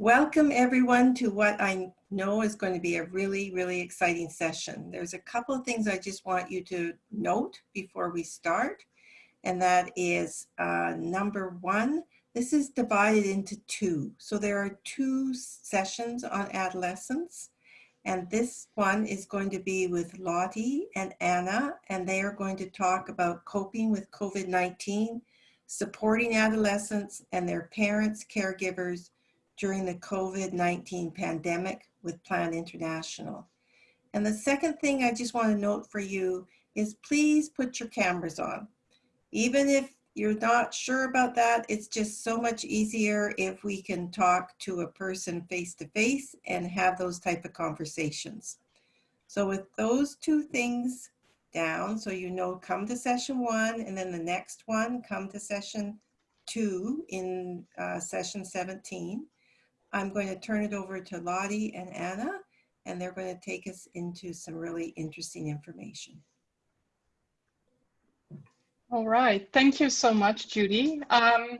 Welcome everyone to what I know is going to be a really, really exciting session. There's a couple of things I just want you to note before we start. And that is uh, number one, this is divided into two. So there are two sessions on adolescence. And this one is going to be with Lottie and Anna, and they are going to talk about coping with COVID-19, supporting adolescents and their parents, caregivers, during the COVID-19 pandemic with Plan International. And the second thing I just want to note for you is please put your cameras on. Even if you're not sure about that, it's just so much easier if we can talk to a person face to face and have those type of conversations. So with those two things down, so you know, come to session one and then the next one, come to session two in uh, session 17. I'm going to turn it over to Lottie and Anna, and they're going to take us into some really interesting information. All right, thank you so much, Judy. Um,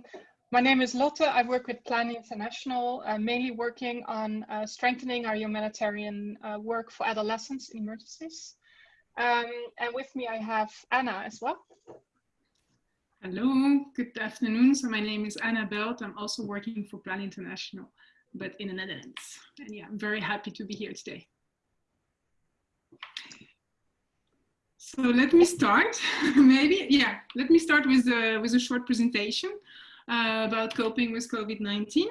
my name is Lotte. I work with Plan International, uh, mainly working on uh, strengthening our humanitarian uh, work for adolescents in emergencies. Um, and with me, I have Anna as well. Hello, good afternoon. So my name is Anna Belt. I'm also working for Plan International but in the Netherlands. And yeah, I'm very happy to be here today. So let me start, maybe, yeah, let me start with, a, with a short presentation uh, about coping with COVID-19.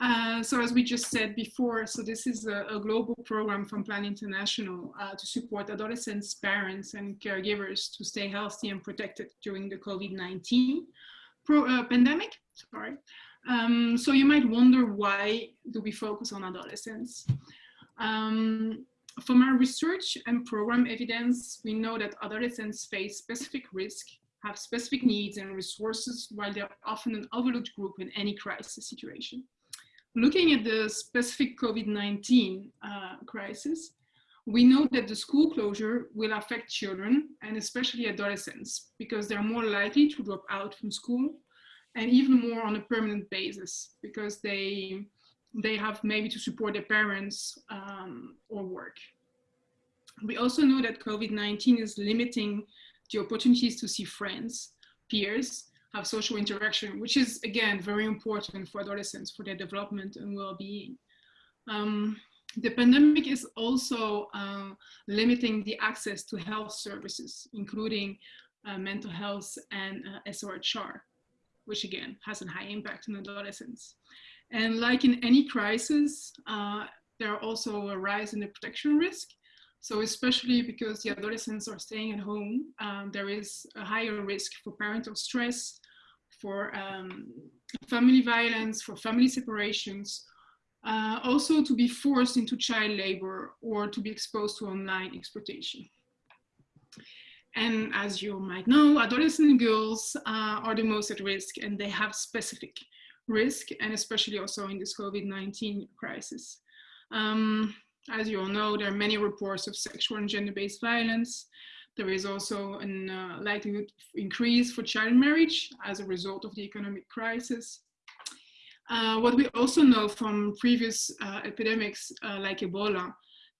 Uh, so as we just said before, so this is a, a global program from Plan International uh, to support adolescents, parents and caregivers to stay healthy and protected during the COVID-19 uh, pandemic. Sorry. Um, so you might wonder why do we focus on adolescents? Um, from our research and program evidence, we know that adolescents face specific risk, have specific needs and resources, while they're often an overlooked group in any crisis situation. Looking at the specific COVID-19 uh, crisis, we know that the school closure will affect children and especially adolescents because they're more likely to drop out from school and even more on a permanent basis because they they have maybe to support their parents um, or work. We also know that COVID-19 is limiting the opportunities to see friends, peers, have social interaction, which is again very important for adolescents for their development and well-being. Um, the pandemic is also uh, limiting the access to health services, including uh, mental health and uh, SRHR which again has a high impact on adolescents. And like in any crisis, uh, there are also a rise in the protection risk. So especially because the adolescents are staying at home, um, there is a higher risk for parental stress, for um, family violence, for family separations, uh, also to be forced into child labor or to be exposed to online exploitation. And as you might know, adolescent girls uh, are the most at risk and they have specific risk and especially also in this COVID-19 crisis. Um, as you all know, there are many reports of sexual and gender-based violence. There is also a uh, likelihood increase for child marriage as a result of the economic crisis. Uh, what we also know from previous uh, epidemics uh, like Ebola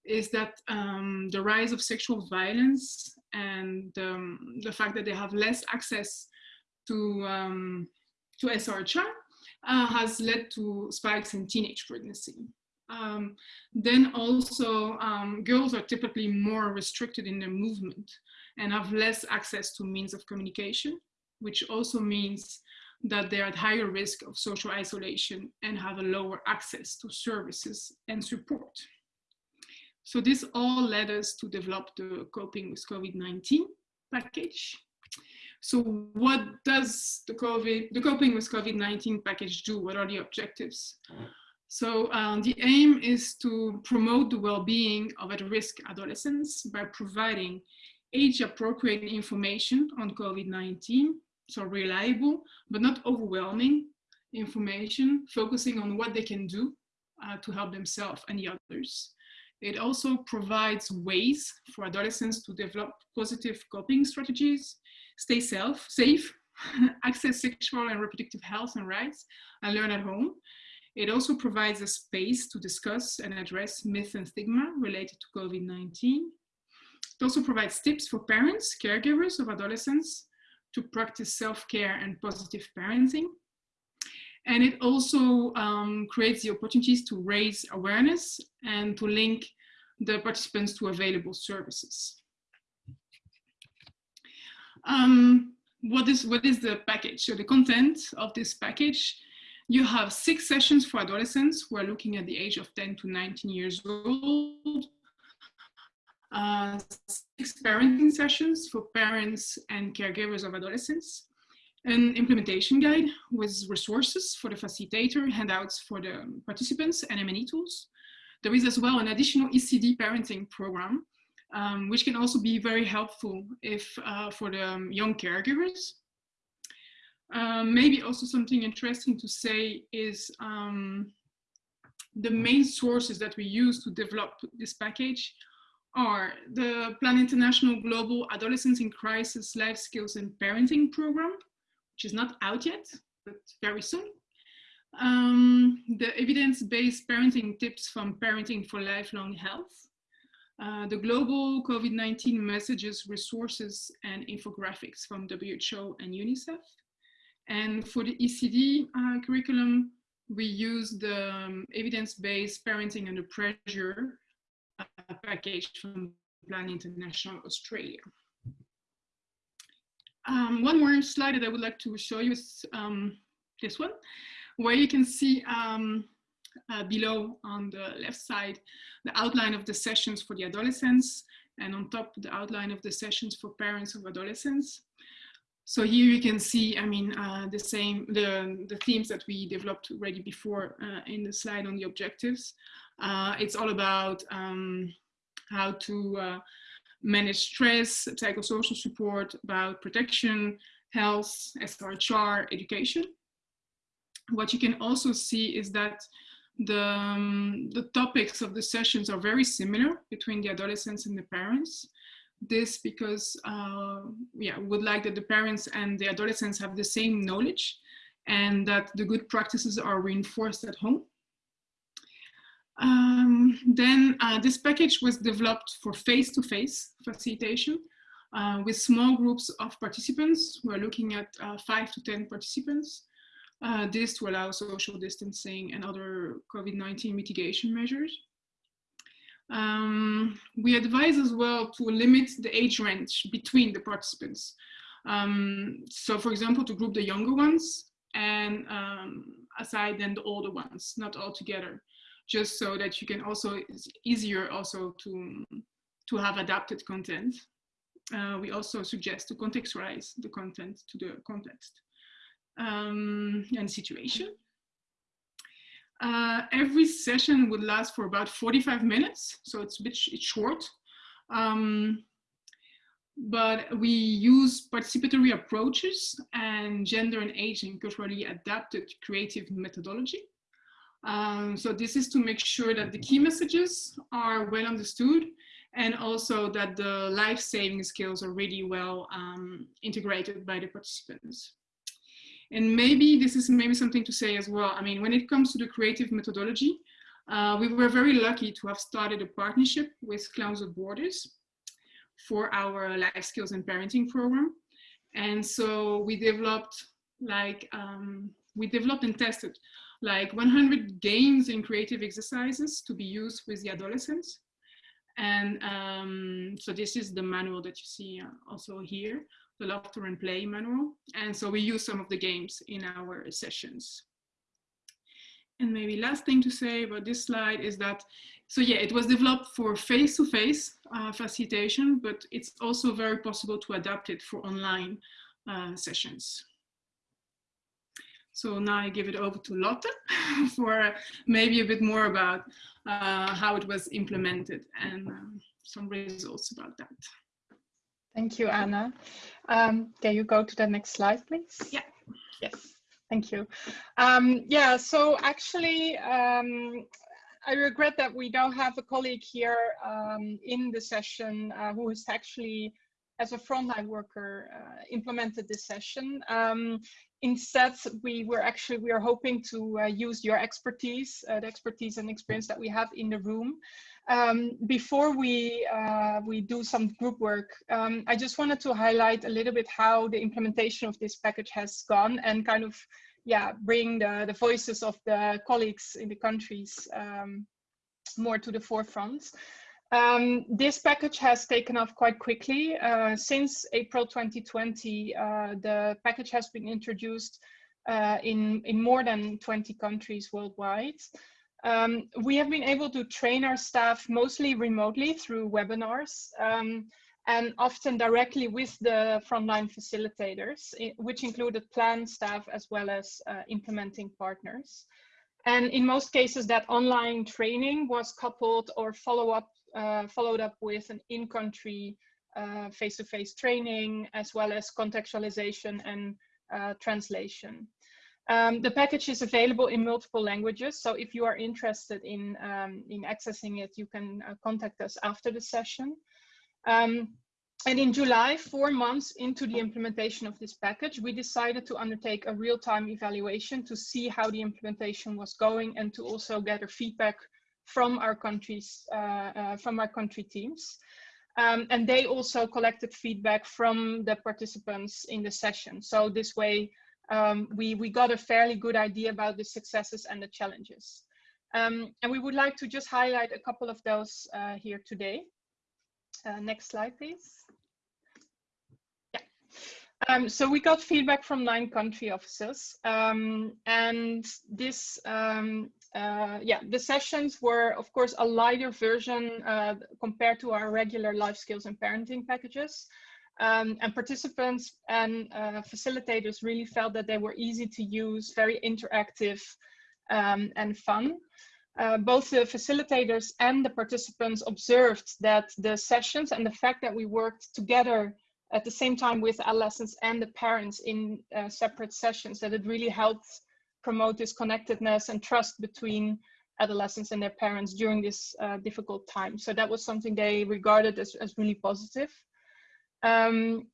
is that um, the rise of sexual violence and um, the fact that they have less access to, um, to SRHR uh, has led to spikes in teenage pregnancy. Um, then also um, girls are typically more restricted in their movement and have less access to means of communication, which also means that they're at higher risk of social isolation and have a lower access to services and support. So this all led us to develop the Coping with COVID-19 package. So what does the COVID, the Coping with COVID-19 package do? What are the objectives? So um, the aim is to promote the well-being of at-risk adolescents by providing age-appropriate information on COVID-19, so reliable, but not overwhelming information, focusing on what they can do uh, to help themselves and the others. It also provides ways for adolescents to develop positive coping strategies, stay self, safe, access sexual and reproductive health and rights, and learn at home. It also provides a space to discuss and address myth and stigma related to COVID-19. It also provides tips for parents, caregivers of adolescents to practice self-care and positive parenting. And it also um, creates the opportunities to raise awareness and to link the participants to available services. Um, what is what is the package? So the content of this package, you have six sessions for adolescents who are looking at the age of 10 to 19 years old. Uh, six parenting sessions for parents and caregivers of adolescents, an implementation guide with resources for the facilitator, handouts for the participants, and M&E tools. There is as well an additional ECD parenting program um, which can also be very helpful if uh, for the um, young caregivers. Um, maybe also something interesting to say is um, the main sources that we use to develop this package are the Plan International Global Adolescents in Crisis Life Skills and Parenting Program, which is not out yet, but very soon. Um, the evidence-based parenting tips from Parenting for Lifelong Health, uh, the global COVID-19 messages, resources, and infographics from WHO and UNICEF. And for the ECD uh, curriculum, we use the um, evidence-based parenting under pressure uh, package from Plan International Australia. Um, one more slide that I would like to show you is um, this one, where you can see um, uh, below on the left side, the outline of the sessions for the adolescents, and on top, the outline of the sessions for parents of adolescents. So here you can see, I mean, uh, the same, the, the themes that we developed already before uh, in the slide on the objectives. Uh, it's all about um, how to uh, manage stress, psychosocial support, about protection, health, SRHR, education. What you can also see is that the, um, the topics of the sessions are very similar between the adolescents and the parents. This because, uh, yeah, we would like that the parents and the adolescents have the same knowledge and that the good practices are reinforced at home. Um, then uh, this package was developed for face-to-face -face facilitation uh, with small groups of participants. We're looking at uh, five to 10 participants uh, this to allow social distancing and other COVID-19 mitigation measures. Um, we advise as well to limit the age range between the participants. Um, so for example, to group the younger ones and um, aside then the older ones, not all together, just so that you can also, it's easier also to, to have adapted content. Uh, we also suggest to contextualize the content to the context um, and situation. Uh, every session would last for about 45 minutes, so it's a bit it's short. Um, but we use participatory approaches and gender and age and culturally adapted creative methodology. Um, so this is to make sure that the key messages are well understood and also that the life-saving skills are really well um, integrated by the participants. And maybe this is maybe something to say as well. I mean, when it comes to the creative methodology, uh, we were very lucky to have started a partnership with Clowns of Borders for our life skills and parenting program. And so we developed like, um, we developed and tested like 100 games and creative exercises to be used with the adolescents. And um, so this is the manual that you see uh, also here the Laughter and Play manual. And so we use some of the games in our sessions. And maybe last thing to say about this slide is that, so yeah, it was developed for face-to-face -face, uh, facilitation, but it's also very possible to adapt it for online uh, sessions. So now I give it over to Lotte for maybe a bit more about uh, how it was implemented and um, some results about that. Thank you, Anna. Um, can you go to the next slide, please? Yeah. Yes, thank you. Um, yeah, so actually, um, I regret that we don't have a colleague here um, in the session uh, who is actually as a frontline worker, uh, implemented this session. Um, instead, we were actually, we are hoping to uh, use your expertise, uh, the expertise and experience that we have in the room. Um, before we, uh, we do some group work, um, I just wanted to highlight a little bit how the implementation of this package has gone and kind of, yeah, bring the, the voices of the colleagues in the countries um, more to the forefront. Um, this package has taken off quite quickly. Uh, since April 2020, uh, the package has been introduced uh, in, in more than 20 countries worldwide. Um, we have been able to train our staff mostly remotely through webinars um, and often directly with the frontline facilitators, which included plan staff as well as uh, implementing partners. And in most cases, that online training was coupled or follow up, uh, followed up with an in-country uh, face-to-face training, as well as contextualization and uh, translation. Um, the package is available in multiple languages, so if you are interested in, um, in accessing it, you can uh, contact us after the session. Um, and in July, four months into the implementation of this package, we decided to undertake a real-time evaluation to see how the implementation was going and to also gather feedback from our countries, uh, uh, from our country teams. Um, and they also collected feedback from the participants in the session. So this way, um, we, we got a fairly good idea about the successes and the challenges. Um, and we would like to just highlight a couple of those uh, here today. Uh, next slide, please. Um, so we got feedback from nine country officers, um, and this, um, uh, yeah, the sessions were, of course, a lighter version uh, compared to our regular life skills and parenting packages. Um, and participants and uh, facilitators really felt that they were easy to use, very interactive um, and fun. Uh, both the facilitators and the participants observed that the sessions and the fact that we worked together at the same time with adolescents and the parents in uh, separate sessions, that it really helped promote this connectedness and trust between adolescents and their parents during this uh, difficult time. So that was something they regarded as, as really positive. Um,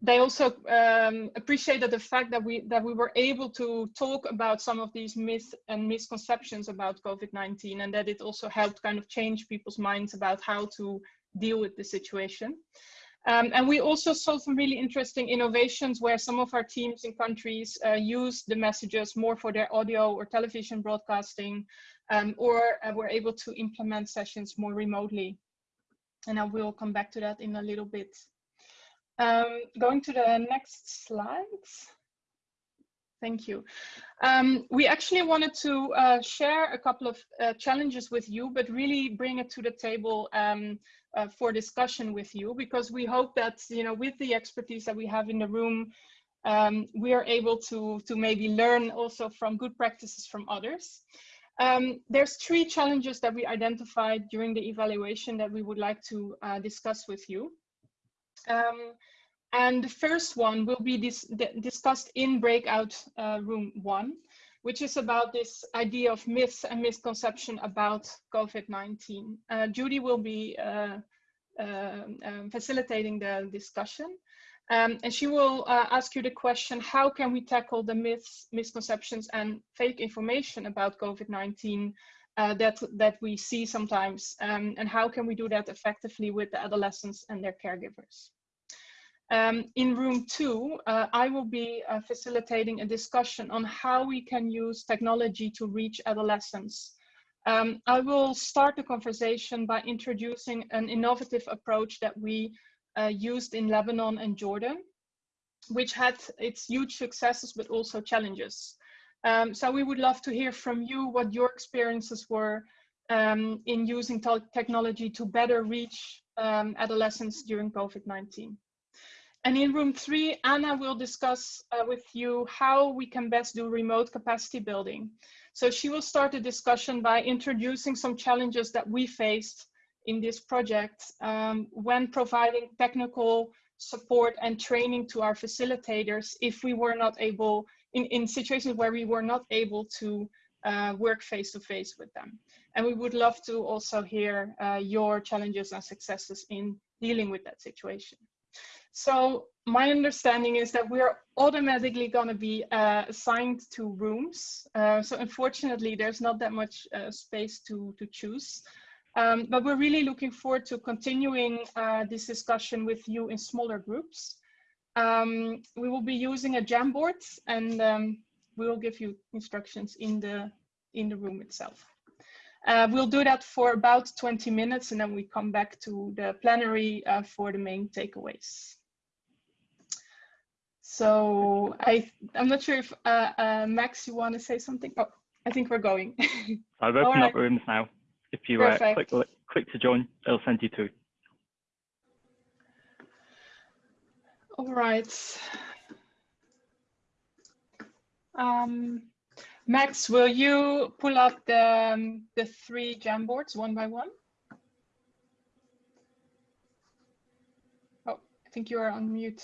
they also um, appreciated the fact that we that we were able to talk about some of these myths and misconceptions about COVID-19 and that it also helped kind of change people's minds about how to deal with the situation. Um, and we also saw some really interesting innovations where some of our teams in countries uh, use the messages more for their audio or television broadcasting um, or uh, were able to implement sessions more remotely. And I will come back to that in a little bit. Um, going to the next slides. Thank you. Um, we actually wanted to uh, share a couple of uh, challenges with you, but really bring it to the table um, uh, for discussion with you, because we hope that, you know, with the expertise that we have in the room, um, we are able to, to maybe learn also from good practices from others. Um, there's three challenges that we identified during the evaluation that we would like to uh, discuss with you. Um, and the first one will be dis discussed in breakout uh, room one, which is about this idea of myths and misconception about COVID-19. Uh, Judy will be uh, um, um, facilitating the discussion. Um, and she will uh, ask you the question, how can we tackle the myths, misconceptions and fake information about COVID-19 uh, that, that we see sometimes? Um, and how can we do that effectively with the adolescents and their caregivers? Um, in room two, uh, I will be uh, facilitating a discussion on how we can use technology to reach adolescents. Um, I will start the conversation by introducing an innovative approach that we uh, used in Lebanon and Jordan, which had its huge successes, but also challenges. Um, so we would love to hear from you what your experiences were um, in using technology to better reach um, adolescents during COVID-19. And in room three, Anna will discuss uh, with you how we can best do remote capacity building. So she will start the discussion by introducing some challenges that we faced in this project um, when providing technical support and training to our facilitators if we were not able, in, in situations where we were not able to uh, work face to face with them. And we would love to also hear uh, your challenges and successes in dealing with that situation. So my understanding is that we're automatically going to be uh, assigned to rooms. Uh, so unfortunately, there's not that much uh, space to, to choose. Um, but we're really looking forward to continuing uh, this discussion with you in smaller groups. Um, we will be using a Jamboard and um, we will give you instructions in the, in the room itself. Uh, we'll do that for about 20 minutes and then we come back to the plenary uh, for the main takeaways. So I, I'm not sure if uh, uh Max, you want to say something? Oh, I think we're going. I've opened right. up rooms now. If you uh, click, click to join, it'll send you to. All right. Um, Max, will you pull up the, um, the three Jamboards one by one? Oh, I think you are on mute.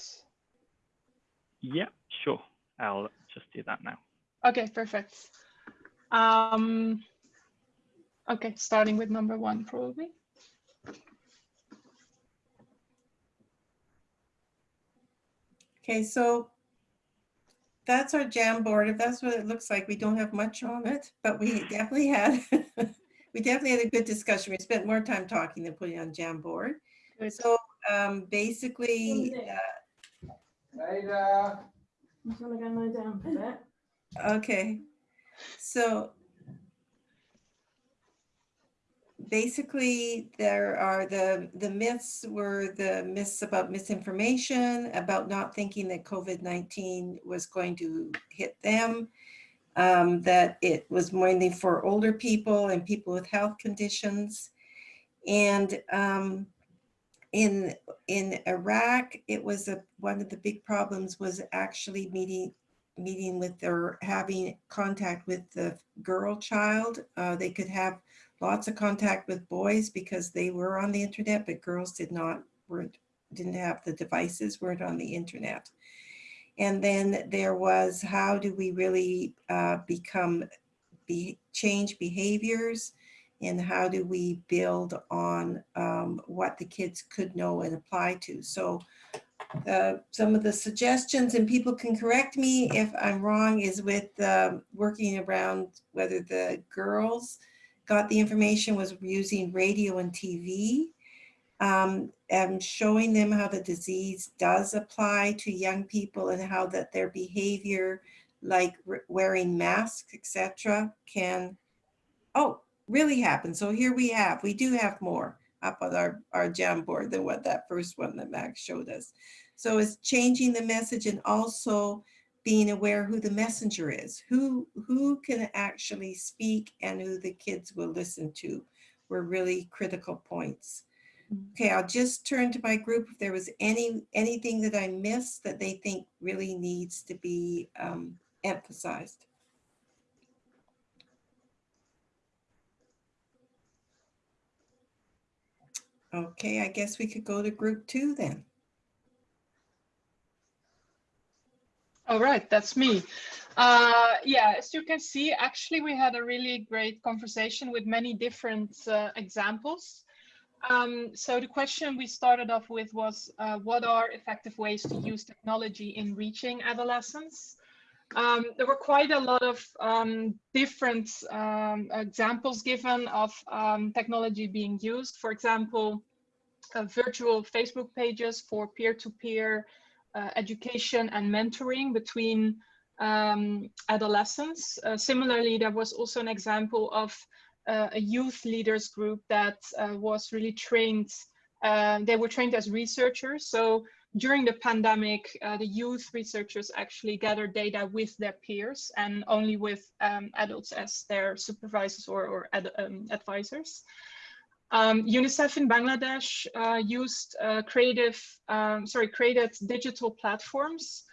Yeah, sure. I'll just do that now. Okay, perfect. Um, okay, starting with number one, probably. Okay, so that's our Jamboard. If that's what it looks like, we don't have much on it, but we definitely had we definitely had a good discussion. We spent more time talking than putting on Jamboard. Good. So um, basically, uh, Later. I'm just gonna go lie down for a bit. Okay, so basically there are the the myths were the myths about misinformation about not thinking that COVID-19 was going to hit them um, that it was mainly for older people and people with health conditions and um, in in Iraq, it was a, one of the big problems was actually meeting meeting with or having contact with the girl child. Uh, they could have lots of contact with boys because they were on the internet, but girls did not weren't didn't have the devices, weren't on the internet. And then there was how do we really uh, become be change behaviors and how do we build on um, what the kids could know and apply to. So uh, some of the suggestions, and people can correct me if I'm wrong, is with um, working around whether the girls got the information was using radio and TV um, and showing them how the disease does apply to young people and how that their behavior like wearing masks, etc., can, oh, really happen. So here we have, we do have more up on our, our Jamboard than what that first one that Max showed us. So it's changing the message and also being aware who the messenger is, who, who can actually speak and who the kids will listen to were really critical points. Okay, I'll just turn to my group if there was any anything that I missed that they think really needs to be um, emphasized. Okay, I guess we could go to group two then. All right, that's me. Uh, yeah, as you can see, actually, we had a really great conversation with many different uh, examples. Um, so the question we started off with was, uh, what are effective ways to use technology in reaching adolescents? Um, there were quite a lot of um, different um, examples given of um, technology being used. For example, uh, virtual Facebook pages for peer-to-peer -peer, uh, education and mentoring between um, adolescents. Uh, similarly, there was also an example of uh, a youth leaders group that uh, was really trained. Uh, they were trained as researchers. So during the pandemic, uh, the youth researchers actually gathered data with their peers and only with um, adults as their supervisors or, or ad, um, advisors. Um, UNICEF in Bangladesh uh, used uh, creative, um, sorry, created digital platforms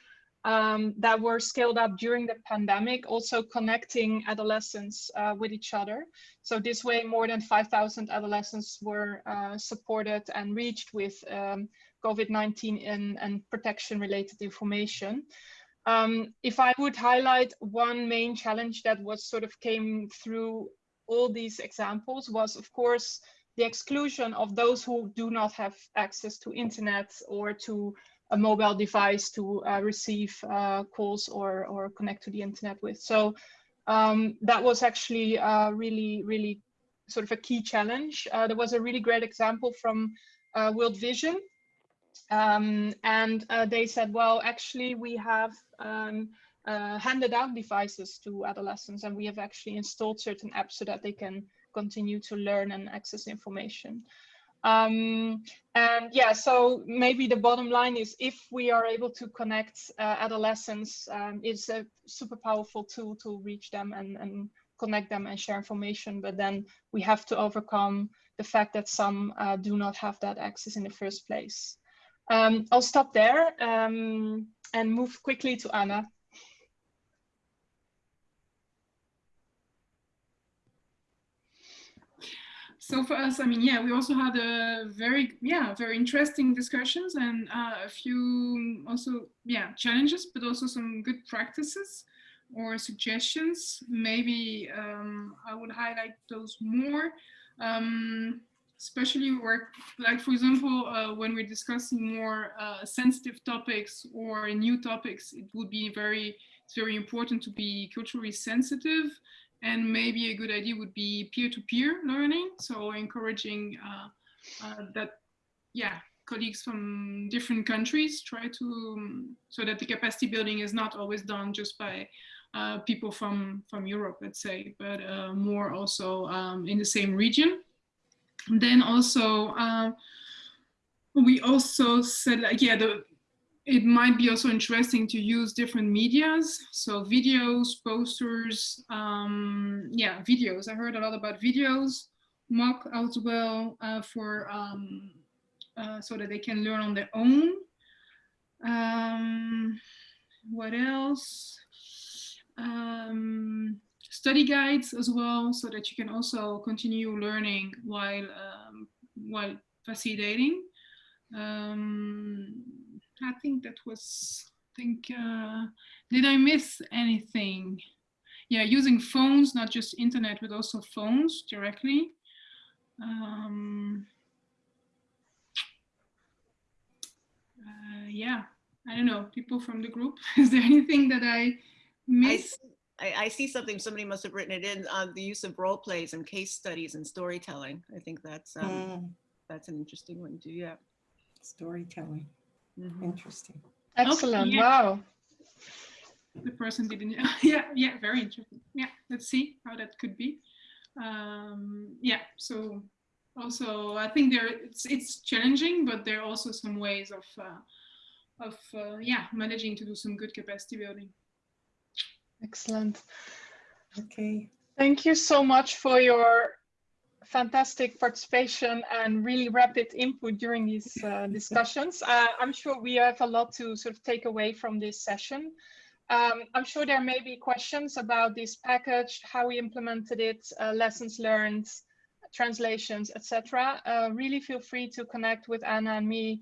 um, that were scaled up during the pandemic, also connecting adolescents uh, with each other. So this way, more than 5,000 adolescents were uh, supported and reached with um, COVID-19 and, and protection related information. Um, if I would highlight one main challenge that was sort of came through all these examples was of course the exclusion of those who do not have access to internet or to a mobile device to uh, receive uh, calls or, or connect to the internet with. So um, that was actually uh, really, really sort of a key challenge. Uh, there was a really great example from uh, World Vision. Um, and uh, they said, well, actually, we have um, handed out devices to adolescents and we have actually installed certain apps so that they can continue to learn and access information. Um, and yeah, so maybe the bottom line is if we are able to connect uh, adolescents, um, it's a super powerful tool to reach them and, and connect them and share information. But then we have to overcome the fact that some uh, do not have that access in the first place. Um, I'll stop there um, and move quickly to Anna. so for us, I mean, yeah, we also had a very, yeah, very interesting discussions and uh, a few also, yeah, challenges, but also some good practices or suggestions. Maybe um, I would highlight those more, um, especially where, like, for example, uh, when we're discussing more uh, sensitive topics or new topics, it would be very, it's very important to be culturally sensitive and maybe a good idea would be peer-to-peer -peer learning. So encouraging uh, uh, that, yeah, colleagues from different countries try to, um, so that the capacity building is not always done just by uh, people from, from Europe, let's say, but uh, more also um, in the same region. Then also, uh, we also said, like, yeah, the, it might be also interesting to use different medias. So videos, posters, um, yeah, videos. I heard a lot about videos, mock as well uh, for um, uh, so that they can learn on their own. Um, what else? Um, study guides as well, so that you can also continue learning while um, while facilitating. Um, I think that was, I think, uh, did I miss anything? Yeah, using phones, not just internet, but also phones directly. Um, uh, yeah, I don't know, people from the group. Is there anything that I missed? I, I, see something, somebody must have written it in on uh, the use of role plays and case studies and storytelling. I think that's um, mm. that's an interesting one too, yeah. Storytelling. Mm -hmm. Interesting. Excellent. Okay, yeah. Wow. The person didn't. yeah, yeah, very interesting. Yeah, let's see how that could be. Um, yeah, so also I think there it's it's challenging, but there are also some ways of uh, of uh, yeah managing to do some good capacity building. Excellent. Okay. Thank you so much for your fantastic participation and really rapid input during these uh, discussions. Uh, I'm sure we have a lot to sort of take away from this session. Um, I'm sure there may be questions about this package, how we implemented it, uh, lessons learned, translations, etc. Uh, really feel free to connect with Anna and me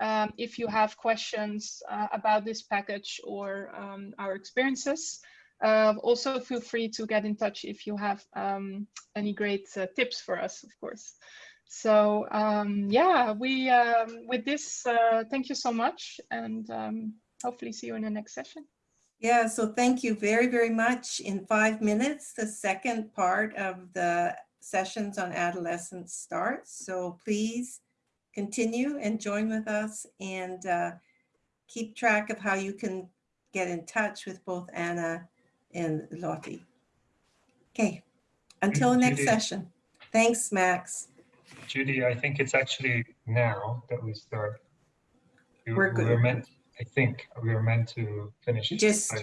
um, if you have questions uh, about this package or um, our experiences. Uh, also, feel free to get in touch if you have um, any great uh, tips for us, of course. So um, yeah, we um, with this, uh, thank you so much, and um, hopefully see you in the next session. Yeah, so thank you very, very much. In five minutes, the second part of the sessions on adolescence starts. So please continue and join with us and uh, keep track of how you can get in touch with both Anna and Lottie. Okay, until mm, next Judy, session. Thanks, Max. Judy, I think it's actually now that we start. We, We're good. We were meant, I think we were meant to finish. Just.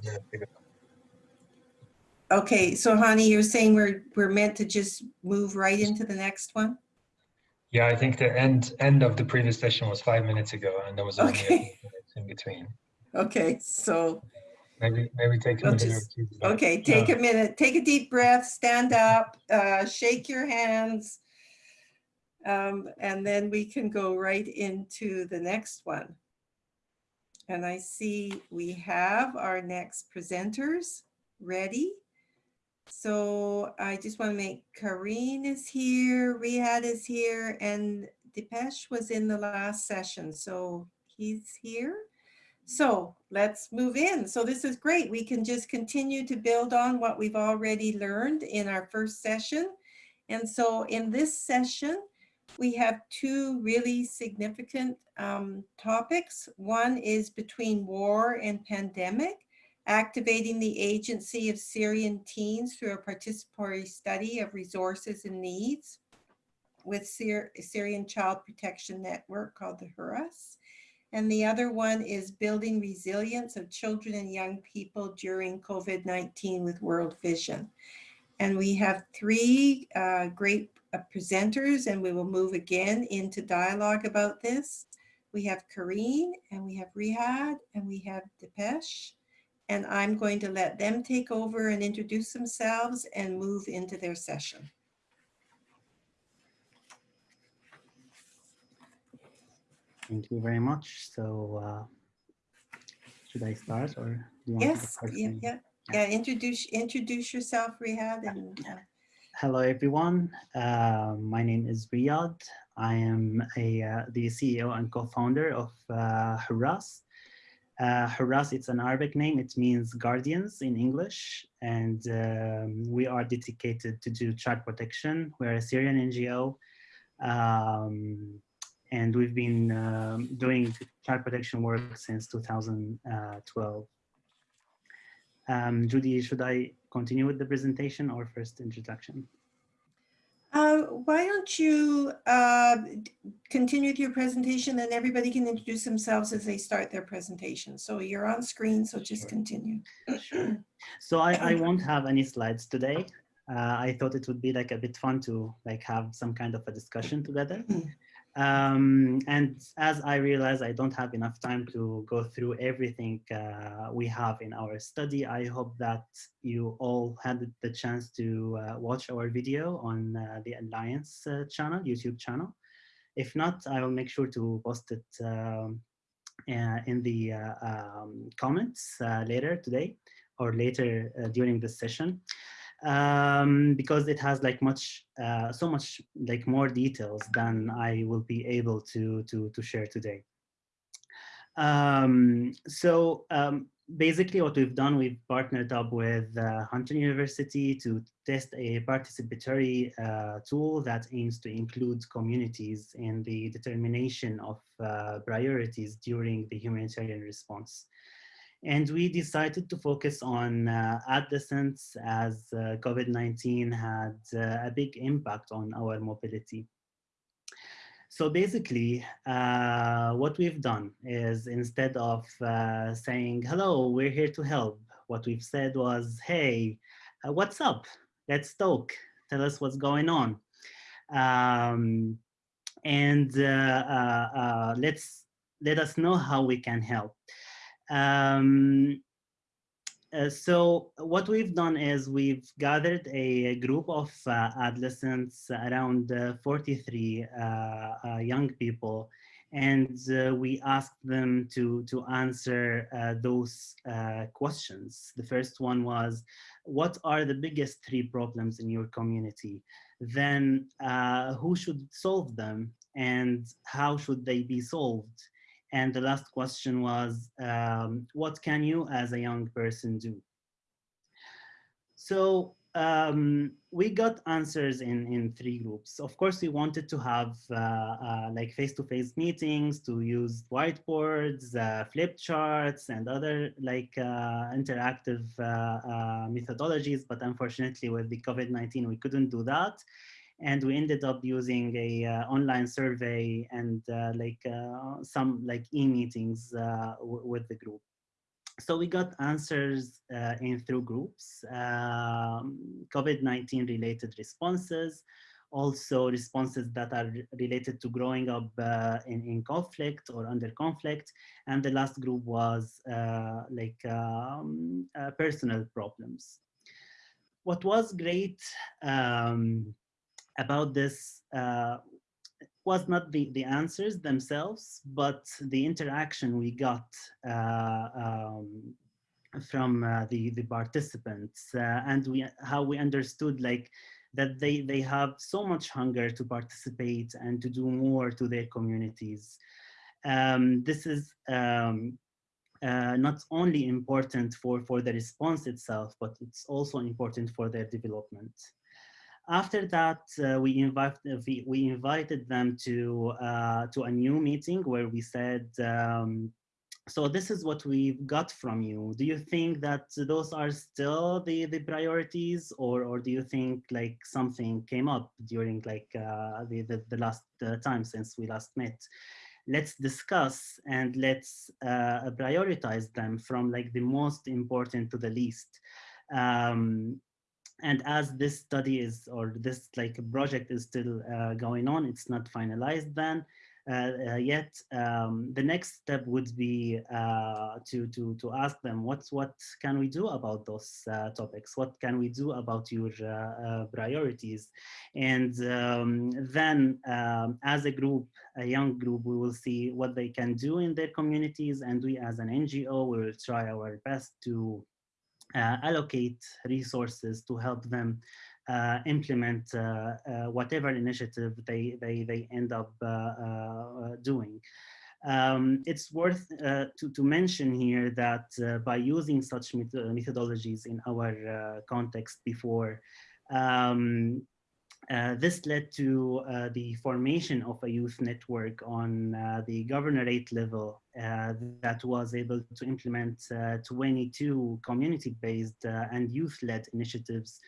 Okay, so honey, you're saying we're we're meant to just move right into the next one? Yeah, I think the end end of the previous session was five minutes ago, and there was only okay. minutes in between. Okay, so Maybe, maybe take a We'll minute just- Okay, take a minute, take a deep breath, stand up, uh, shake your hands. Um, and then we can go right into the next one. And I see we have our next presenters ready. So I just want to make Karine is here, Riyad is here, and Dipesh was in the last session, so he's here. So let's move in. So this is great. We can just continue to build on what we've already learned in our first session. And so in this session, we have two really significant um, topics. One is between war and pandemic, activating the agency of Syrian teens through a participatory study of resources and needs with Syr Syrian Child Protection Network called the HURAS. And the other one is building resilience of children and young people during COVID-19 with World Vision. And we have three uh, great uh, presenters and we will move again into dialogue about this. We have Karine and we have Riyad and we have Dipesh. And I'm going to let them take over and introduce themselves and move into their session. Thank you very much. So uh, should I start or do you want yes, to yeah, yeah, yeah. Introduce introduce yourself, Riyad. And, uh... Hello, everyone. Uh, my name is Riyad. I am a uh, the CEO and co-founder of uh, Huras. Uh, it's an Arabic name. It means guardians in English. And um, we are dedicated to do child protection. We're a Syrian NGO. Um, and we've been um, doing child protection work since 2012. Um, Judy, should I continue with the presentation or first introduction? Uh, why don't you uh, continue with your presentation and everybody can introduce themselves as they start their presentation. So you're on screen, so just sure. continue. Sure. So I, I won't have any slides today. Uh, I thought it would be like a bit fun to like have some kind of a discussion together. Um, and as I realize I don't have enough time to go through everything uh, we have in our study, I hope that you all had the chance to uh, watch our video on uh, the Alliance uh, channel, YouTube channel. If not, I will make sure to post it um, uh, in the uh, um, comments later today or later during this session um, because it has like much, uh, so much like more details than I will be able to, to, to share today. Um, so um, basically what we've done, we've partnered up with uh, Hunter University to test a participatory uh, tool that aims to include communities in the determination of uh, priorities during the humanitarian response. And we decided to focus on uh, adolescents as uh, COVID-19 had uh, a big impact on our mobility. So basically, uh, what we've done is instead of uh, saying, hello, we're here to help, what we've said was, hey, uh, what's up? Let's talk. Tell us what's going on. Um, and let's let us know how we can help. Um, uh, so what we've done is we've gathered a, group of uh, adolescents, around uh, 43 uh, uh, young people, and uh, we asked them to, to answer those questions. The first one was, what are the biggest three problems in your community? Then who should solve them and how should they be solved? And the last question was, um, what can you as a young person do? So um, we got answers in, in three groups. Of course, we wanted to have uh, uh, like face-to-face -face meetings, to use whiteboards, uh, flip charts, and other like uh, interactive uh, uh, methodologies. But unfortunately, with the COVID-19, we couldn't do that and we ended up using a uh, online survey and uh, like uh, some like e-meetings uh, with the group. So we got answers uh, in through groups, um, COVID-19 related responses, also responses that are related to growing up uh, in, in conflict or under conflict. And the last group was like um, personal problems. What was great um, about this uh, was not the, the answers themselves, but the interaction we got uh, um, from uh, the, the participants uh, and we, how we understood like that they, they have so much hunger to participate and to do more to their communities. Um, this is um, uh, not only important for, for the response itself, but it's also important for their development. After that, uh, we, invite, we, we, invited them to, uh, to a new meeting where we said, um, so this is what we've got from you. Do you think that those are still the, the priorities or, or do you think like something came up during like uh, the, the, the, last uh, time since we last met? let's discuss and let's uh, prioritize them from like the most important to the least. Um, and as this study is, or this like project is still uh, going on, it's not finalized then, uh, uh, yet. Um, the next step would be uh, to, to, to ask them what's, what can we do about those topics? What can we do about your priorities? And um, then um, as a group, a young group, we will see what they can do in their communities. And we as an NGO, will try our best to uh, allocate resources to help them uh, implement uh, uh, whatever initiative they, they, they end up doing. Um, it's worth uh, to, to mention here that uh, by using such met methodologies in our uh, context before, um, this led to the formation of a youth network on the governorate level that was able to implement 22 community-based and youth-led initiatives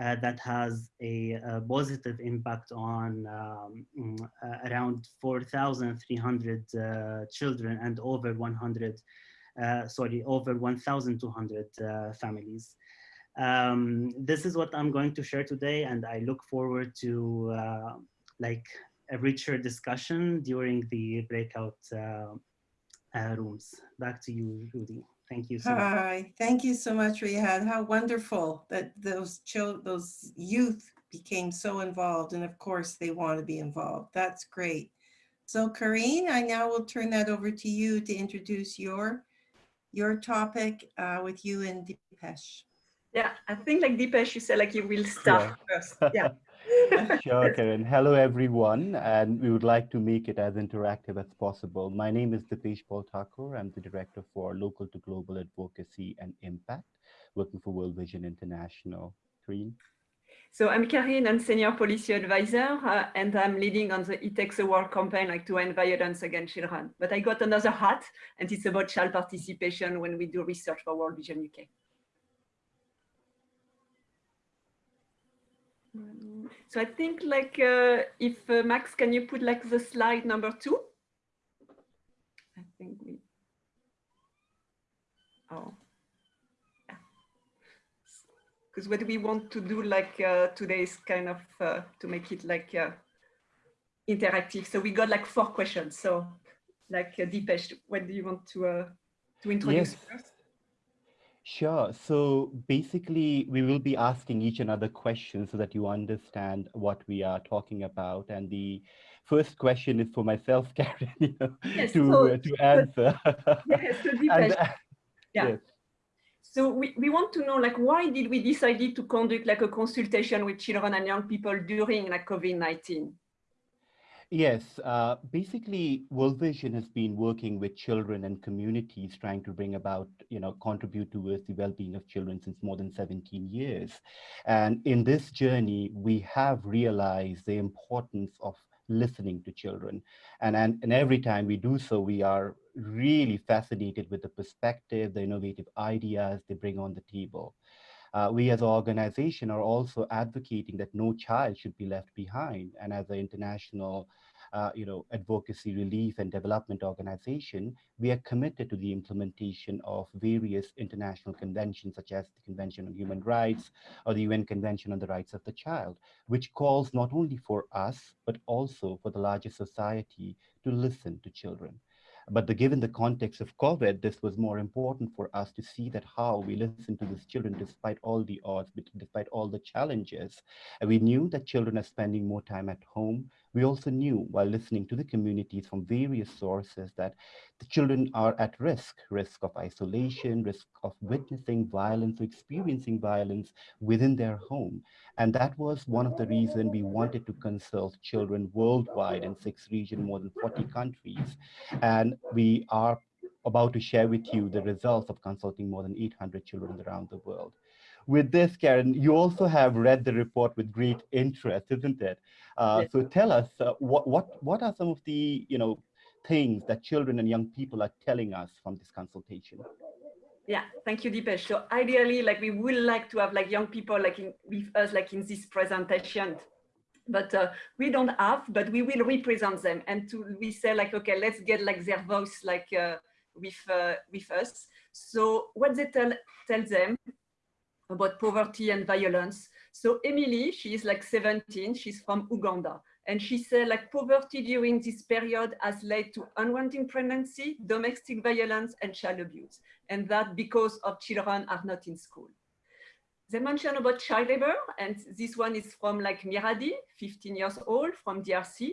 uh, that has a, a, positive impact on um, mm, uh, around 4,300 uh, children and over 100, uh, sorry, over 1,200 uh, families. Um, this is what I'm going to share today, and I look forward to uh, like a richer discussion during the breakout rooms. Back to you, Rudy. Thank you so much. Hi, thank you so much, Riyad. How wonderful that those children, those youth became so involved. And of course they want to be involved. That's great. So Karine, I now will turn that over to you to introduce your, your topic uh, with you and Dipesh. Yeah, I think like Dipesh, you said like you will start yeah. first. Yeah. sure, Karen. Hello, everyone. And we would like to make it as interactive as possible. My name is Dipesh Paul Thakur. I'm the Director for Local to Global Advocacy and Impact, working for World Vision International. Green. So I'm Karine, I'm Senior Policy Advisor, uh, and I'm leading on the It Takes a World campaign like to end violence against children. But I got another hat, and it's about child participation when we do research for World Vision UK. So I think like uh, if uh, Max, can you put like the slide number two? I think we, oh, yeah. Because what we want to do like uh, today is kind of uh, to make it like uh, interactive. So we got like four questions. So like uh, Dipesh, what do you want to, uh, to introduce yes. first? Sure. So basically, we will be asking each another questions so that you understand what we are talking about. And the first question is for myself, Karen, you know, yes, to, so, uh, to answer. yes, so and, uh, yeah. Yes. So we, we want to know, like, why did we decide to conduct like a consultation with children and young people during like COVID-19? Yes, uh, basically World Vision has been working with children and communities trying to bring about, you know, contribute towards the well-being of children since more than 17 years. And in this journey, we have realized the importance of listening to children. And, and, and every time we do so, we are really fascinated with the perspective, the innovative ideas they bring on the table. Uh, we as an organization are also advocating that no child should be left behind. And as an international uh, you know, advocacy, relief, and development organization, we are committed to the implementation of various international conventions, such as the Convention on Human Rights or the UN Convention on the Rights of the Child, which calls not only for us, but also for the larger society to listen to children. But the, given the context of COVID, this was more important for us to see that how we listen to these children despite all the odds, despite all the challenges. And we knew that children are spending more time at home, We also knew while listening to the communities from various sources that the children are at risk, risk of isolation, risk of witnessing violence, or experiencing violence within their home. And that was one of the reasons we wanted to consult children worldwide in six regions, more than 40 countries. And we are about to share with you the results of consulting more than 800 children around the world. With this, Karen, you also have read the report with great interest, isn't it? Uh, yes. So tell us, uh, what, what, what are some of the you know, things that children and young people are telling us from this consultation? Yeah, thank you, Dipesh. So ideally, like we would like to have like young people like in, with us, like in this presentation, but uh, we don't have, but we will represent them. And to we say like, okay, let's get like their voice like uh, with uh, with us. So what they tell tell them about poverty and violence. So Emily, she is like 17, she's from Uganda. And she said like poverty during this period has led to unwanted pregnancy, domestic violence and child abuse. And that because of children are not in school. They mentioned about child labor and this one is from like Miradi, 15 years old from DRC.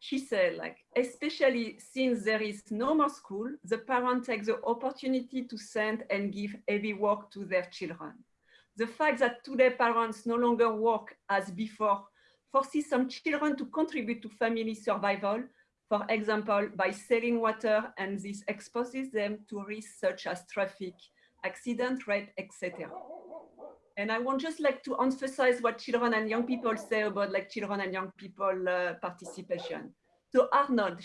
She said like, especially since there is no more school, the parents take the opportunity to send and give heavy work to their children. The fact that today parents no longer work as before forces some children to contribute to family survival, for example, by selling water, and this exposes them to risks such as traffic, accident, rape, etc. And I want just like to emphasize what children and young people say about like children and young people uh, participation. So Arnold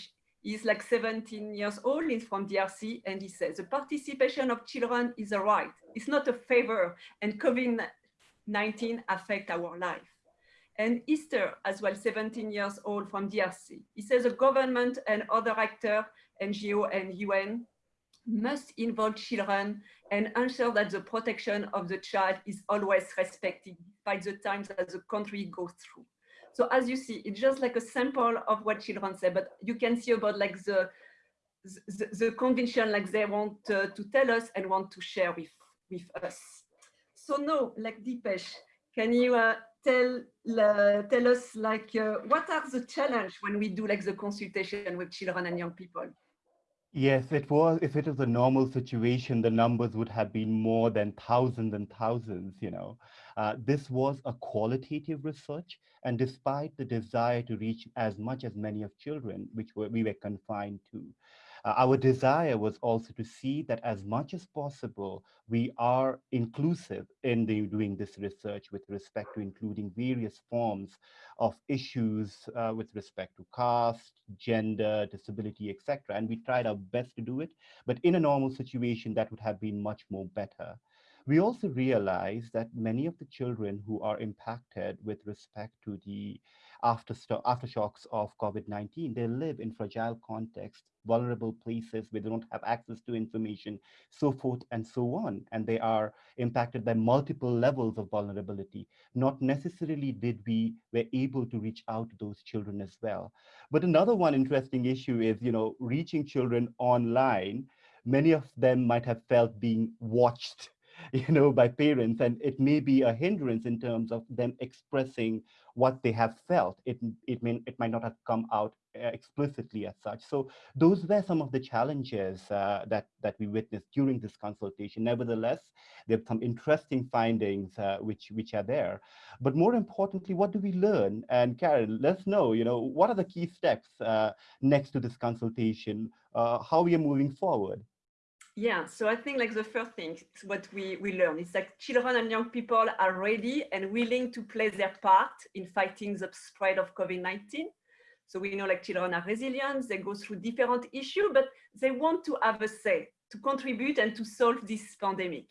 is like 17 years old, he's from DRC, and he says, the participation of children is a right. It's not a favor, and COVID-19 affect our life and Easter as well, 17 years old from DRC. He says the government and other actors, NGO and UN, must involve children and ensure that the protection of the child is always respected by the times that the country goes through. So as you see, it's just like a sample of what children say, but you can see about like the, the, the conviction like they want uh, to tell us and want to share with, with us. So now, like Dipesh, can you uh, tell uh, tell us like uh, what are the challenge when we do like the consultation with children and young people? Yes, it was. If it was a normal situation, the numbers would have been more than thousands and thousands. You know, uh, this was a qualitative research, and despite the desire to reach as much as many of children, which were, we were confined to, uh, our desire was also to see that as much as possible, we are inclusive in the, doing this research with respect to including various forms of issues uh, with respect to caste, gender, disability, etc. And we tried our best to do it, but in a normal situation, that would have been much more better. We also realized that many of the children who are impacted with respect to the after aftershocks of COVID-19. They live in fragile contexts, vulnerable places where they don't have access to information, so forth and so on. And they are impacted by multiple levels of vulnerability. Not necessarily did we were able to reach out to those children as well. But another one interesting issue is, you know, reaching children online. Many of them might have felt being watched you know, by parents, and it may be a hindrance in terms of them expressing what they have felt. It, it, may, it might not have come out uh, explicitly as such. So those were some of the challenges uh, that, that we witnessed during this consultation. Nevertheless, there are some interesting findings uh, which, which are there. But more importantly, what do we learn? And Karen, let's know, you know, what are the key steps uh, next to this consultation? Uh, how we are moving forward? Yeah, so I think like the first thing, what we, we learn is that children and young people are ready and willing to play their part in fighting the spread of COVID-19. So we know like children are resilient, they go through different issues, but they want to have a say to contribute and to solve this pandemic.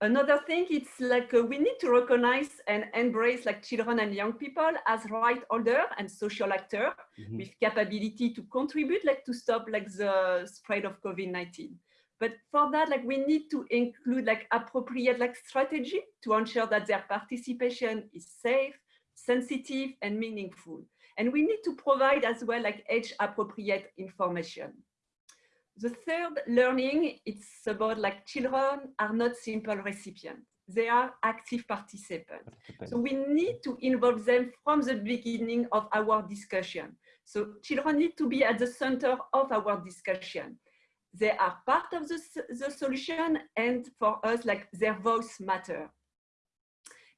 Another thing, it's like uh, we need to recognize and embrace like children and young people as right holder and social actor mm -hmm. with capability to contribute like to stop like the spread of COVID-19. But for that, like we need to include like appropriate like strategy to ensure that their participation is safe, sensitive, and meaningful. And we need to provide as well like age appropriate information. The third learning, it's about like children are not simple recipients. they are active participants. So we need to involve them from the beginning of our discussion. So children need to be at the center of our discussion. They are part of the, the solution and for us, like their voice matter.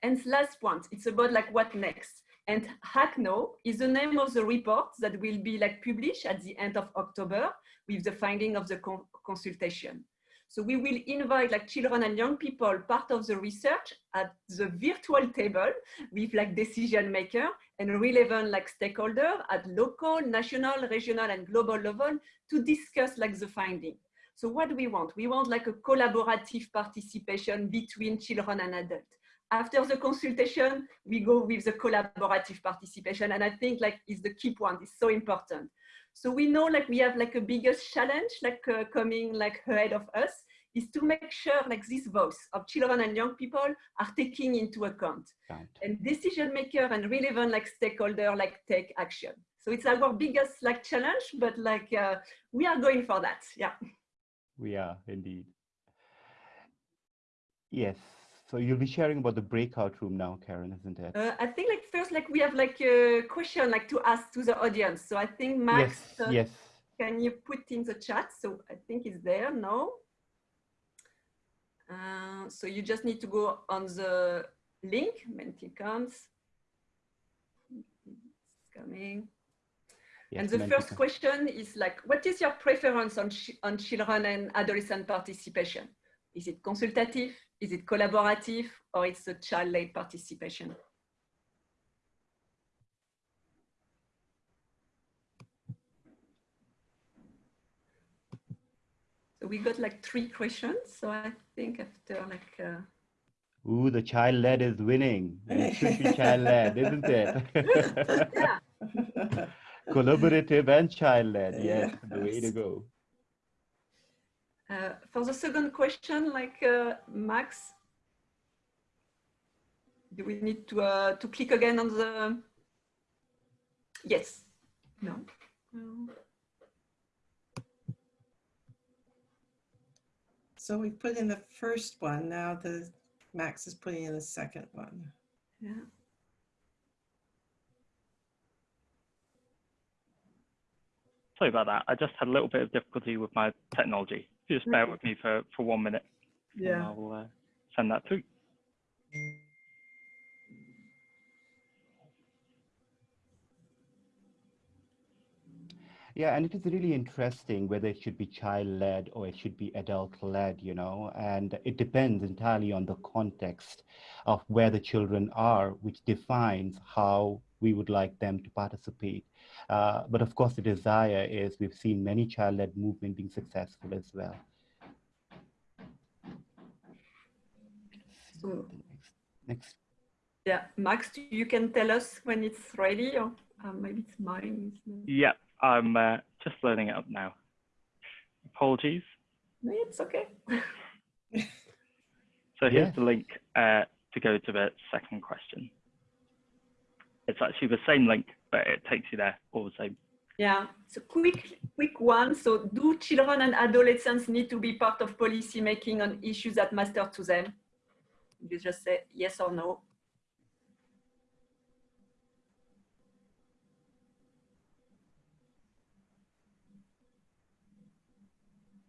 And last point, it's about like what next. And Act Now is the name of the report that will be like published at the end of October with the finding of the con consultation. So we will invite like children and young people part of the research at the virtual table with like decision maker and relevant like stakeholder at local, national, regional and global level to discuss like the finding. So what do we want? We want like a collaborative participation between children and adults. After the consultation, we go with the collaborative participation. And I think like is the key point, it's so important. So we know like we have like a biggest challenge like uh, coming like ahead of us is to make sure like this voice of children and young people are taking into account right. and decision maker and relevant like stakeholder like take action. So it's our biggest like challenge, but like uh, we are going for that. Yeah. We are indeed. Yes. So you'll be sharing about the breakout room now, Karen, isn't it? Uh, I think like first, like we have like a question like to ask to the audience. So I think Max, yes, uh, yes. can you put in the chat? So I think it's there. No. Uh, so you just need to go on the link when it comes. It's coming. Yes, and the first question is like, what is your preference on, on children and adolescent participation? Is it consultative? Is it collaborative? Or it's a child-led participation? We got like three questions. So I think after like... Uh... Ooh, the child-led is winning. It should be child-led, isn't it? yeah. Collaborative and child-led, yes, the way to go. Uh, for the second question, like uh, Max, do we need to uh, to click again on the? Yes. No. no. So we put in the first one. Now the Max is putting in the second one. Yeah. Sorry about that. I just had a little bit of difficulty with my technology. If you Just bear with me for, for one minute. Yeah. I'll uh, send that through. Yeah, and it is really interesting whether it should be child-led or it should be adult-led, you know, and it depends entirely on the context of where the children are, which defines how we would like them to participate. Uh, but of course, the desire is we've seen many child-led movement being successful as well. So, next. Yeah, Max, you can tell us when it's ready, or uh, maybe it's mine. Yeah, I'm uh, just loading it up now. Apologies. No, it's okay. so here's yeah. the link uh, to go to the second question. It's actually the same link, but it takes you there all the same. Yeah, so quick, quick one. So do children and adolescents need to be part of policy making on issues that matter to them? You just say yes or no.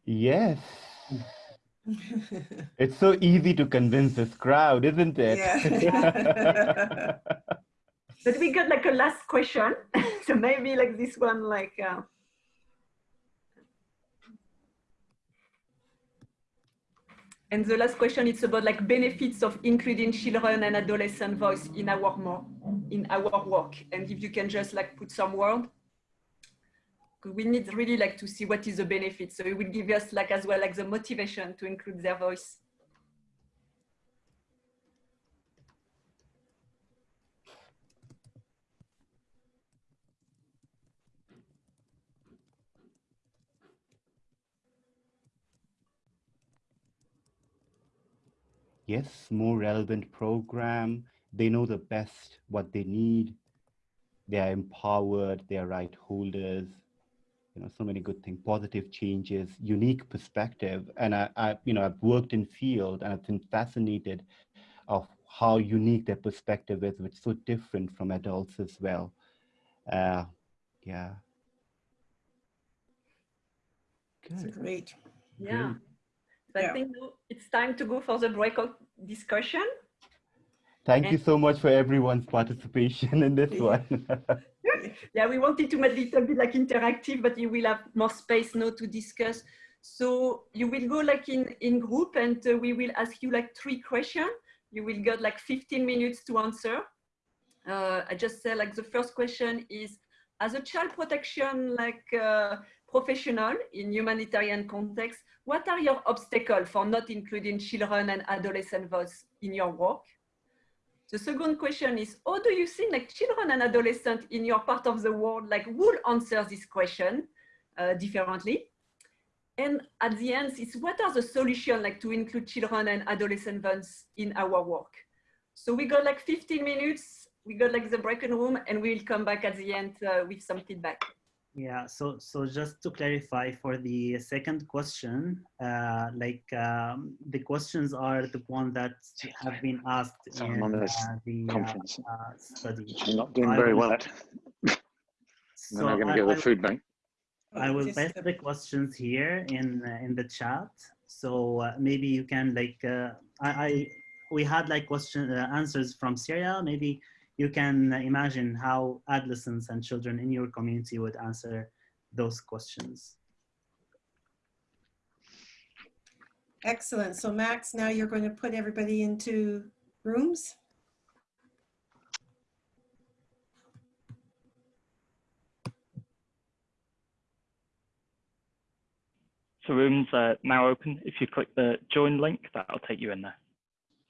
Yes. it's so easy to convince this crowd, isn't it? Yeah. but we got like a last question. so maybe like this one, like. Uh... And the last question, it's about like benefits of including children and adolescent voice in our more in our work. And if you can just like put some word we need really like to see what is the benefit. So it will give us like as well like the motivation to include their voice. Yes, more relevant program. They know the best what they need. They are empowered. They are right holders you know, so many good things, positive changes, unique perspective. And I, I, you know, I've worked in field and I've been fascinated of how unique their perspective is, which is so different from adults as well. Uh, yeah. Good. great. Yeah. So yeah. I think it's time to go for the breakout discussion. Thank and you so much for everyone's participation in this one. yeah, we wanted to make it a bit like interactive, but you will have more space now to discuss. So you will go like in, in group and uh, we will ask you like three questions. You will get like 15 minutes to answer. Uh, I just said like the first question is, as a child protection like uh, professional in humanitarian context, what are your obstacles for not including children and adolescent voice in your work? The second question is, how do you think like children and adolescents in your part of the world like will answer this question uh, differently? And at the end it's what are the solutions like to include children and adolescent voice in our work? So we got like 15 minutes, we got like the breaking room and we'll come back at the end uh, with some feedback. Yeah, so so just to clarify for the second question, uh, like um, the questions are the one that have been asked in on this uh, the conference. Uh, study. I'm not doing very well at. so then I'm going to go to the food bank. I will paste the questions here in in the chat. So uh, maybe you can like uh, I, I we had like question uh, answers from Syria. Maybe you can imagine how adolescents and children in your community would answer those questions. Excellent. So Max, now you're going to put everybody into rooms. So rooms are now open. If you click the join link, that'll take you in there.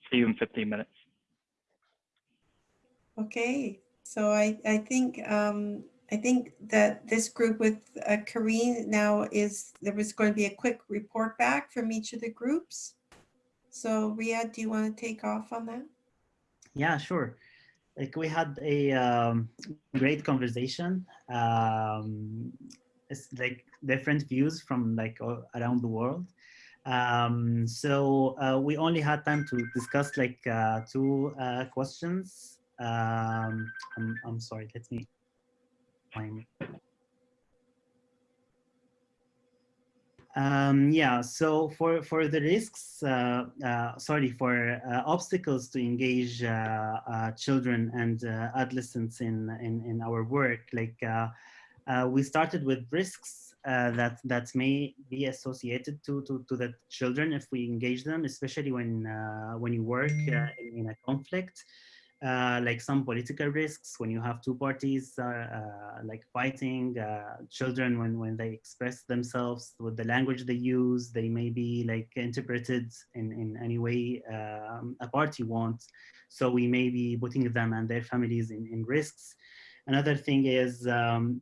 See you in 15 minutes. Okay, so I, I think um, I think that this group with uh, Karine now is, there was going to be a quick report back from each of the groups. So Ria, do you want to take off on that? Yeah, sure. Like we had a um, great conversation. Um, it's like different views from like around the world. Um, so uh, we only had time to discuss like uh, two uh, questions um, I'm, I'm sorry, let me. Find Um, yeah, so for, for the risks, uh, uh, sorry, for uh, obstacles to engage uh, uh, children and uh, adolescents in, in, in our work, like we started with risks that, that may be associated to, to, to the children if we engage them, especially when, when you work in, in a conflict uh, like some political risks when you have two parties uh, uh, like fighting uh, children when when they express themselves with the language they use they may be like interpreted in in any way um, a party wants. So we may be putting them and their families in, in risks. Another thing is um,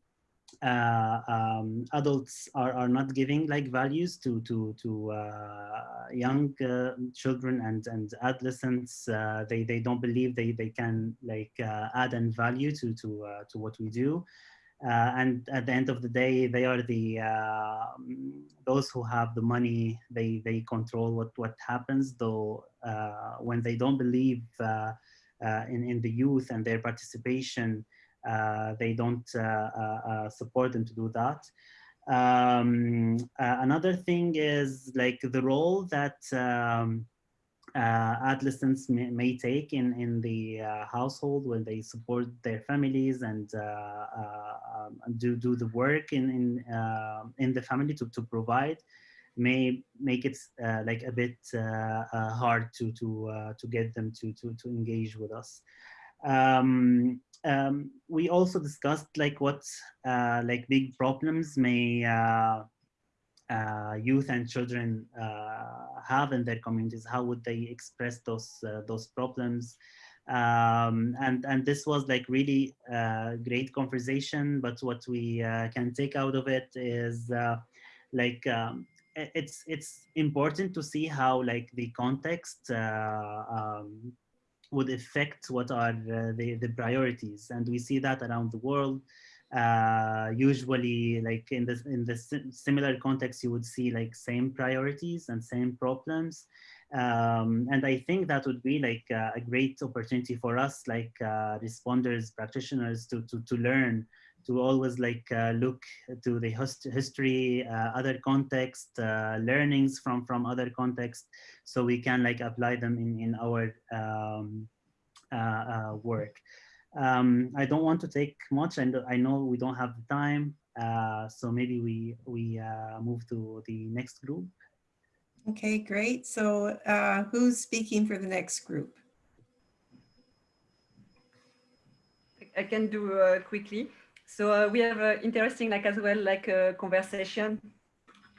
um, adults are, are not giving like values to to to uh, young uh, children and and adolescents uh, they they don't believe they they can like uh, add and value to to uh, to what we do. Uh, and at the end of the day they are the uh, those who have the money they they control what what happens though uh, when they don't believe in in the youth and their participation uh, they don't uh, uh, support them to do that. Um, another thing is like the role that um, uh, adolescents may, may, take in, in the uh, household when they support their families and uh, um, do, do the work in, in, in the family to, to provide may make it like a bit hard to, to, to get them to, to, to engage with us. Um, um, we also discussed like what uh, like big problems may uh, uh, youth and children uh, have in their communities. How would they express those uh, those problems? Um, and and this was like really uh, great conversation. But what we can take out of it is like um, it's it's important to see how like the context um, would affect what are uh, the, the priorities. And we see that around the world. uh, usually like in this in this similar context you would see like same priorities and same problems um, and I think that would be like uh, a great opportunity for us like uh, responders practitioners to, to, to learn to always like uh, look to the host history uh, other context uh, learnings from from other context so we can like apply them in in our um, work um, I don't want to take much, and I know we don't have the time, uh, so maybe we we uh, move to the next group. Okay, great. So uh, who's speaking for the next group? I can do uh, quickly. So uh, we have uh, interesting, like as well, like a conversation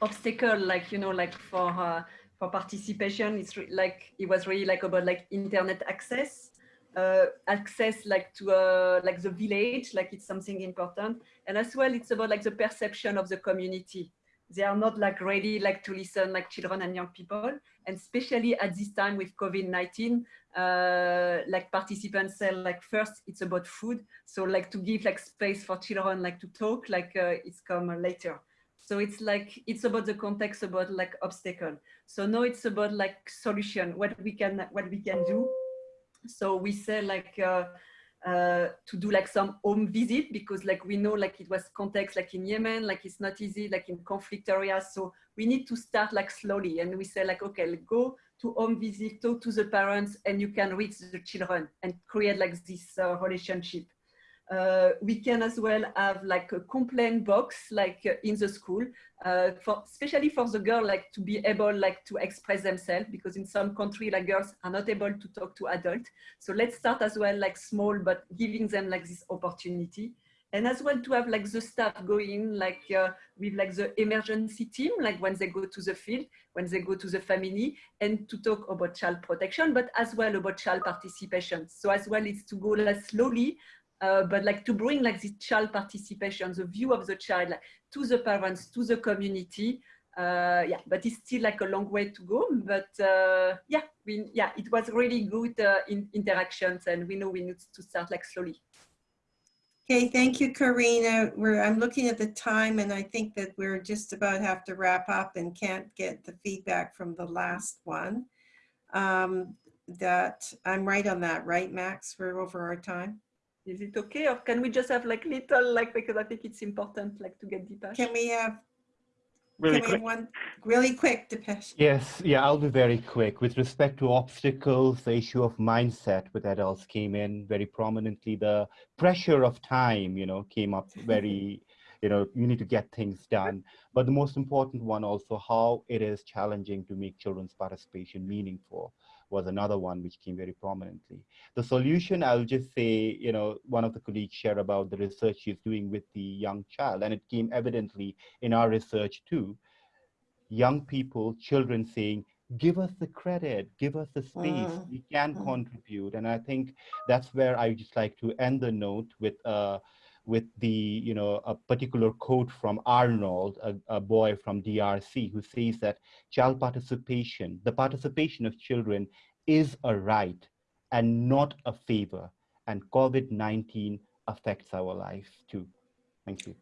obstacle, like you know, like for for participation. It's like it was really like about like internet access uh, access like to uh, like the village, like it's something important. And as well, it's about like the perception of the community. They are not like ready like to listen like children and young people. And especially at this time with COVID-19, uh, like participants say like first it's about food. So like to give like space for children like to talk, like uh, it's come later. So it's like, it's about the context about like obstacle. So now it's about like solution, what we can, what we can do so we say like uh, uh, to do like some home visit because like we know like it was context like in Yemen, like it's not easy like in conflict areas. So we need to start like slowly and we say like, okay, go to home visit, talk to the parents and you can reach the children and create like this uh, relationship. Uh, we can as well have like a complaint box like uh, in the school uh, for especially for the girl like to be able like to express themselves because in some country like girls are not able to talk to adults so let's start as well like small but giving them like this opportunity. And as well to have like the staff going like uh, with like the emergency team like when they go to the field when they go to the family and to talk about child protection but as well about child participation. So as well it's to go like slowly uh, but like to bring like this child participation, the view of the child like, to the parents, to the community. Uh, yeah, but it's still like a long way to go. But uh, yeah, we, yeah, it was really good uh, in interactions, and we know we need to start like slowly. Okay, thank you, Karina. We're, I'm looking at the time, and I think that we're just about have to wrap up and can't get the feedback from the last one. Um, that I'm right on that, right, Max? We're over our time. Is it okay? Or can we just have like little, like, because I think it's important, like to get Dipesh. Can we have really quick? One really quick, Dipesh? Yes, yeah, I'll be very quick. With respect to obstacles, the issue of mindset with adults came in very prominently. The pressure of time, you know, came up very, you know, you need to get things done. But the most important one also, how it is challenging to make children's participation meaningful was another one which came very prominently. The solution, I'll just say, you know, one of the colleagues shared about the research she's doing with the young child, and it came evidently in our research too. Young people, children saying, give us the credit, give us the space, mm. we can mm. contribute. And I think that's where I just like to end the note with uh, with the, you know, a particular quote from Arnold, a, a, boy from DRC, who says that child participation, the participation of children is a right and not a favor. And COVID-19 affects our life too. Thank you.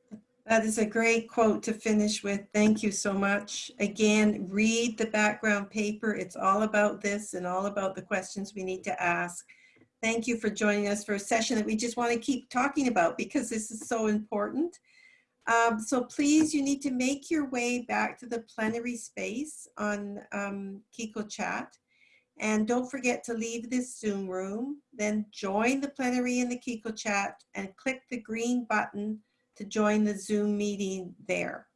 That is a great quote to finish with. Thank you so much. Again, read the background paper. It's all about this and all about the questions we need to ask. Thank you for joining us for a session that we just want to keep talking about because this is so important. Um, so please, you need to make your way back to the plenary space on um, QiqoChat. And don't forget to leave this Zoom room, then join the plenary in the QiqoChat and click the green button to join the Zoom meeting there.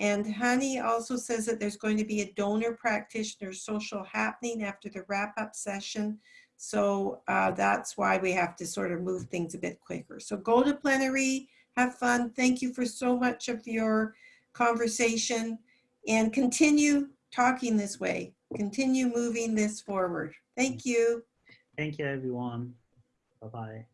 And Hani also says that there's going to be a donor practitioner social happening after the wrap up session. So uh, that's why we have to sort of move things a bit quicker. So go to plenary, have fun. Thank you for so much of your conversation and continue talking this way. Continue moving this forward. Thank you. Thank you, everyone. Bye-bye.